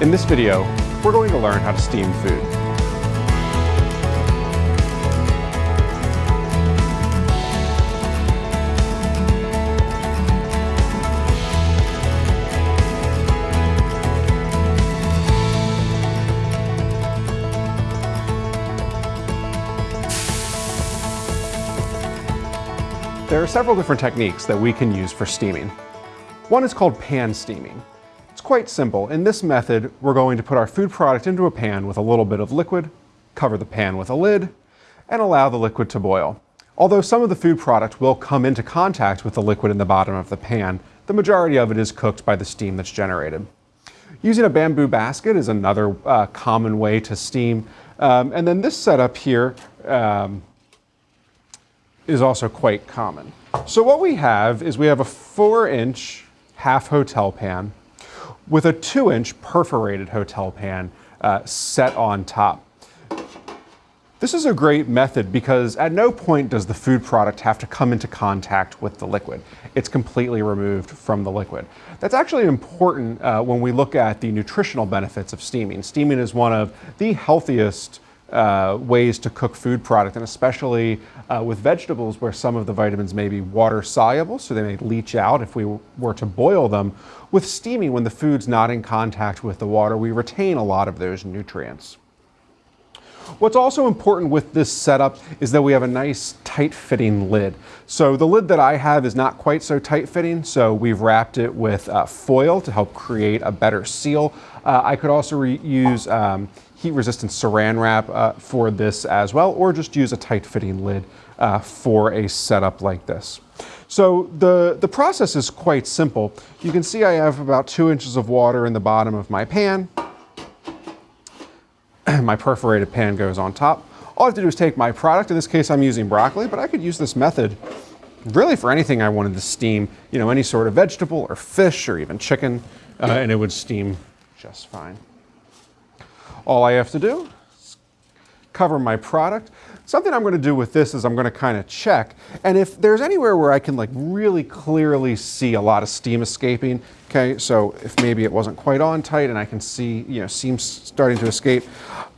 In this video, we're going to learn how to steam food. There are several different techniques that we can use for steaming. One is called pan steaming. Quite simple. In this method, we're going to put our food product into a pan with a little bit of liquid, cover the pan with a lid, and allow the liquid to boil. Although some of the food product will come into contact with the liquid in the bottom of the pan, the majority of it is cooked by the steam that's generated. Using a bamboo basket is another uh, common way to steam. Um, and then this setup here um, is also quite common. So what we have is we have a four inch half hotel pan with a two inch perforated hotel pan uh, set on top. This is a great method because at no point does the food product have to come into contact with the liquid. It's completely removed from the liquid. That's actually important uh, when we look at the nutritional benefits of steaming. Steaming is one of the healthiest uh, ways to cook food product, and especially uh, with vegetables where some of the vitamins may be water soluble, so they may leach out if we were to boil them. With steaming, when the food's not in contact with the water, we retain a lot of those nutrients. What's also important with this setup is that we have a nice tight fitting lid. So the lid that I have is not quite so tight fitting, so we've wrapped it with uh, foil to help create a better seal. Uh, I could also use um, heat resistant saran wrap uh, for this as well, or just use a tight fitting lid uh, for a setup like this. So the, the process is quite simple. You can see I have about two inches of water in the bottom of my pan. my perforated pan goes on top. All I have to do is take my product, in this case I'm using broccoli, but I could use this method really for anything I wanted to steam, you know, any sort of vegetable or fish or even chicken, uh, and it would steam just fine. All I have to do is cover my product. Something I'm going to do with this is I'm going to kind of check, and if there's anywhere where I can like really clearly see a lot of steam escaping, okay, so if maybe it wasn't quite on tight and I can see, you know, steam starting to escape,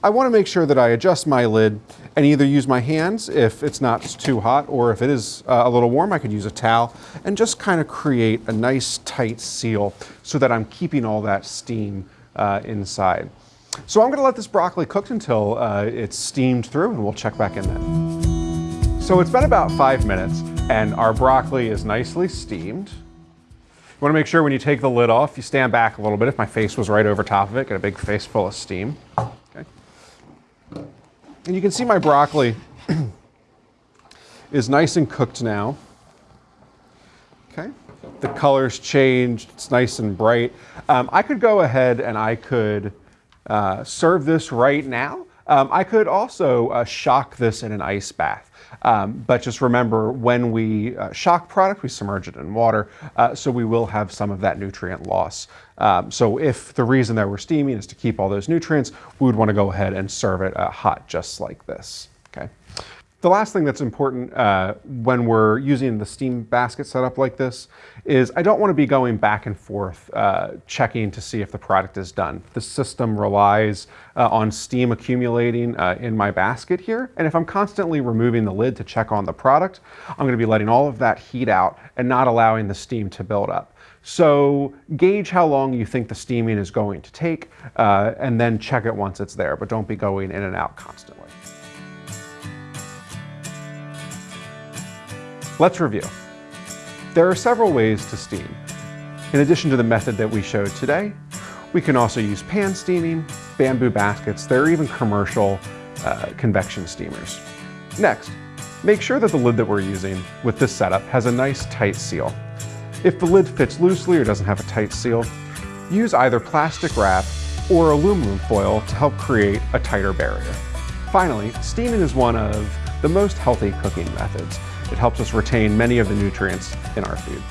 I want to make sure that I adjust my lid and either use my hands if it's not too hot or if it is uh, a little warm, I could use a towel and just kind of create a nice tight seal so that I'm keeping all that steam uh, inside. So I'm gonna let this broccoli cook until uh, it's steamed through and we'll check back in then. So it's been about five minutes and our broccoli is nicely steamed. You wanna make sure when you take the lid off, you stand back a little bit. If my face was right over top of it, get a big face full of steam. Okay. And you can see my broccoli is nice and cooked now. Okay. The color's changed, it's nice and bright. Um, I could go ahead and I could uh, serve this right now. Um, I could also uh, shock this in an ice bath. Um, but just remember, when we uh, shock product, we submerge it in water, uh, so we will have some of that nutrient loss. Um, so if the reason that we're steaming is to keep all those nutrients, we would want to go ahead and serve it uh, hot just like this. Okay. The last thing that's important uh, when we're using the steam basket setup like this is I don't want to be going back and forth uh, checking to see if the product is done. The system relies uh, on steam accumulating uh, in my basket here, and if I'm constantly removing the lid to check on the product, I'm going to be letting all of that heat out and not allowing the steam to build up. So gauge how long you think the steaming is going to take, uh, and then check it once it's there, but don't be going in and out constantly. Let's review. There are several ways to steam. In addition to the method that we showed today, we can also use pan steaming, bamboo baskets, there are even commercial uh, convection steamers. Next, make sure that the lid that we're using with this setup has a nice tight seal. If the lid fits loosely or doesn't have a tight seal, use either plastic wrap or aluminum foil to help create a tighter barrier. Finally, steaming is one of the most healthy cooking methods. It helps us retain many of the nutrients in our food.